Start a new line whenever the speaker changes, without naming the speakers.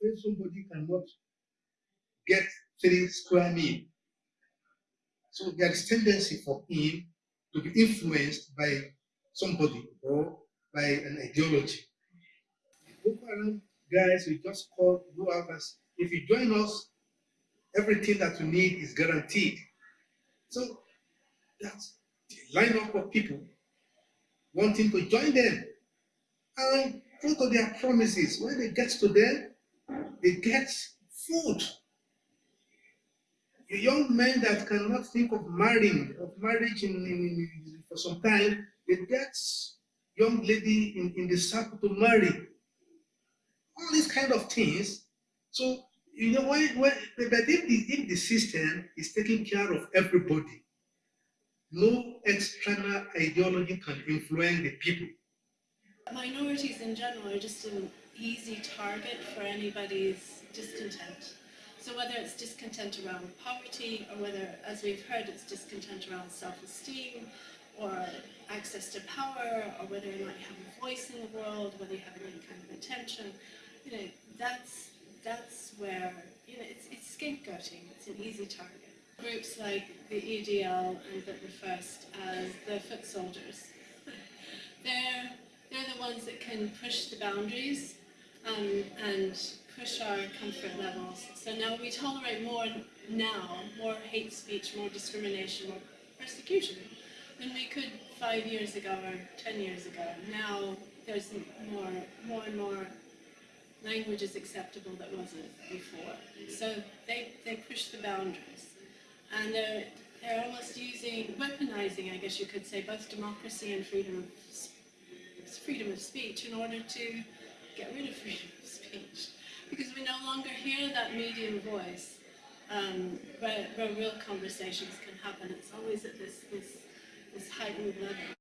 when somebody cannot get three square meal. So there is tendency for him to be influenced by somebody or by an ideology. Guys we just call go out if you join us, everything that you need is guaranteed. So that's the lineup of people wanting to join them. And true to their promises, when they get to them, they get food. A young men that cannot think of marrying, of marriage in, in, in, for some time, they get young lady in, in the circle to marry. All these kind of things. So, you know, when, when, but if the, if the system is taking care of everybody, no external ideology can influence the people.
Minorities in general are just an easy target for anybody's discontent. So whether it's discontent around poverty or whether, as we've heard, it's discontent around self-esteem or access to power or whether or not you have a voice in the world, whether you have any kind of attention, you know, that's, that's where, you know, it's, it's scapegoating, it's an easy target. Groups like the EDL and the First as the foot soldiers, they're, they're the ones that can push the boundaries um, and push our comfort levels. So now we tolerate more now, more hate speech, more discrimination, more persecution than we could five years ago or ten years ago. Now there's more, more and more language is acceptable that wasn't before. So they, they push the boundaries. And they're, they're almost using, weaponizing, I guess you could say, both democracy and freedom of, freedom of speech in order to get rid of freedom of speech. Because we no longer hear that medium voice um, where, where real conversations can happen. It's always at this, this, this heightened level.